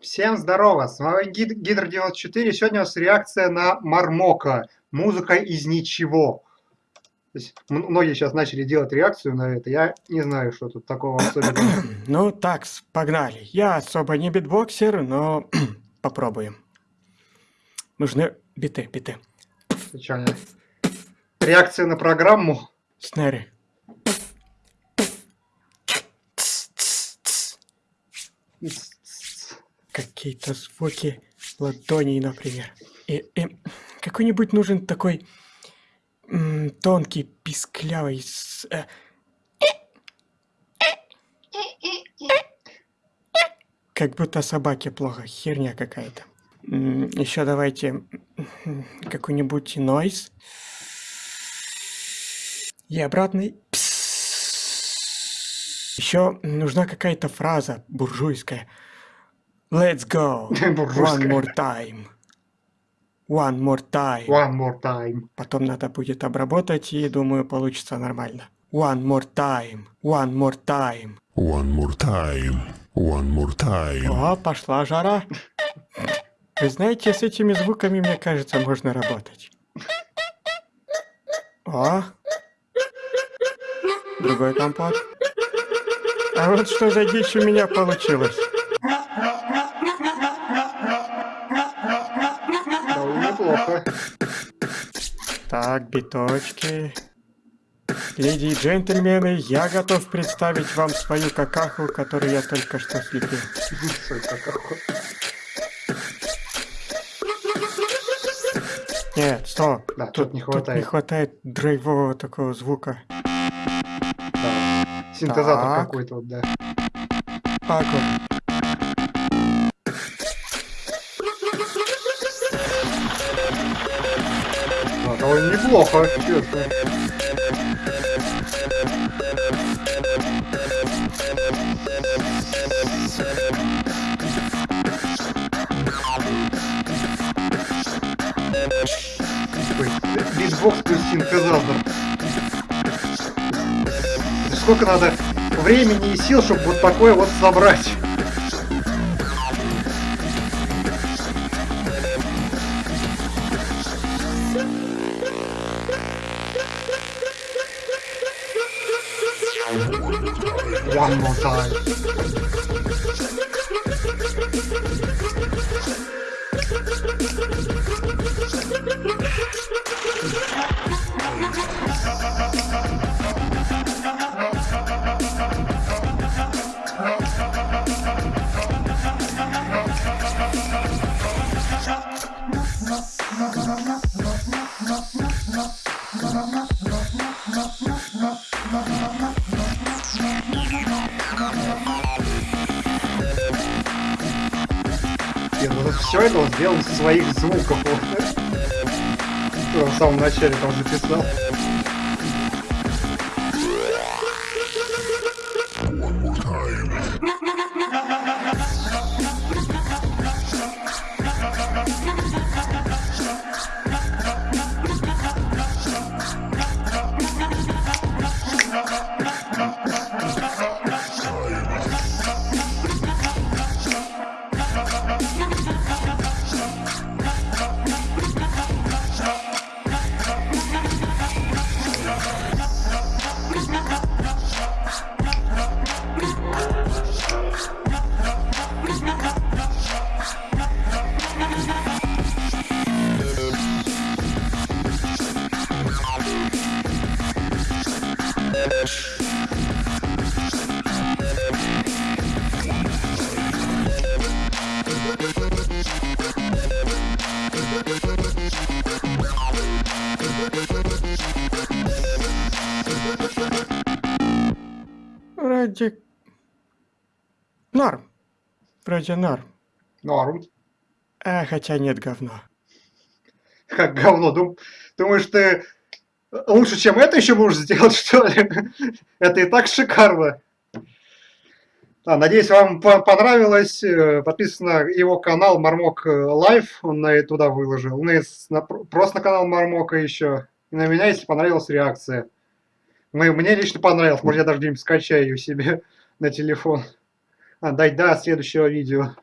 Всем здорово, с вами Гид Гидр 94. Сегодня у нас реакция на Мармока. Музыка из ничего. То есть, многие сейчас начали делать реакцию на это. Я не знаю, что тут такого особенного. Ну так, погнали. Я особо не битбоксер, но попробуем. Нужны биты, биты. Реакция на программу. Снэри. Какие-то звуки ладоней, например. И, и какой-нибудь нужен такой тонкий, писклявый... С, э... Как будто собаке плохо, херня какая-то. Еще давайте какой-нибудь нойз. И обратный. Еще нужна какая-то фраза буржуйская. Let's go. One more time. One more time. One more time. Потом надо будет обработать, и думаю, получится нормально. One more time. One more time. One more time. One more time. О, пошла жара. Вы знаете, с этими звуками, мне кажется, можно работать. О. Другой компот. А вот что за дичь у меня получилось. Неплохо. Так, биточки. Леди и джентльмены, я готов представить вам свою какаху, которую я только что слепил. Нет, стоп. Да, тут, не хватает. Тут не хватает драйвового такого звука. Да. Синтезатор какой-то вот, да. Пако. Довольно неплохо, честно. Битбокс плюс синтезатор. Сколько надо времени и сил, чтобы вот такое вот собрать? One more time. Все это он сделал из своих звуков. Что в самом начале там записал. Вроде... Норм. Вроде норм. Норм. А, хотя нет, говно. Как говно? Дум... Думаешь, ты лучше, чем это еще можешь сделать, что ли? это и так шикарно. А, надеюсь, вам понравилось. Э, подписывайтесь на его канал Мармок Лайв. Он на, туда выложил. Ну, на, просто на канал Мармока еще. И на меня, если понравилась реакция. Мы, мне лично понравилось. Может, я даже где-нибудь скачаю себе на телефон. А, дай до следующего видео.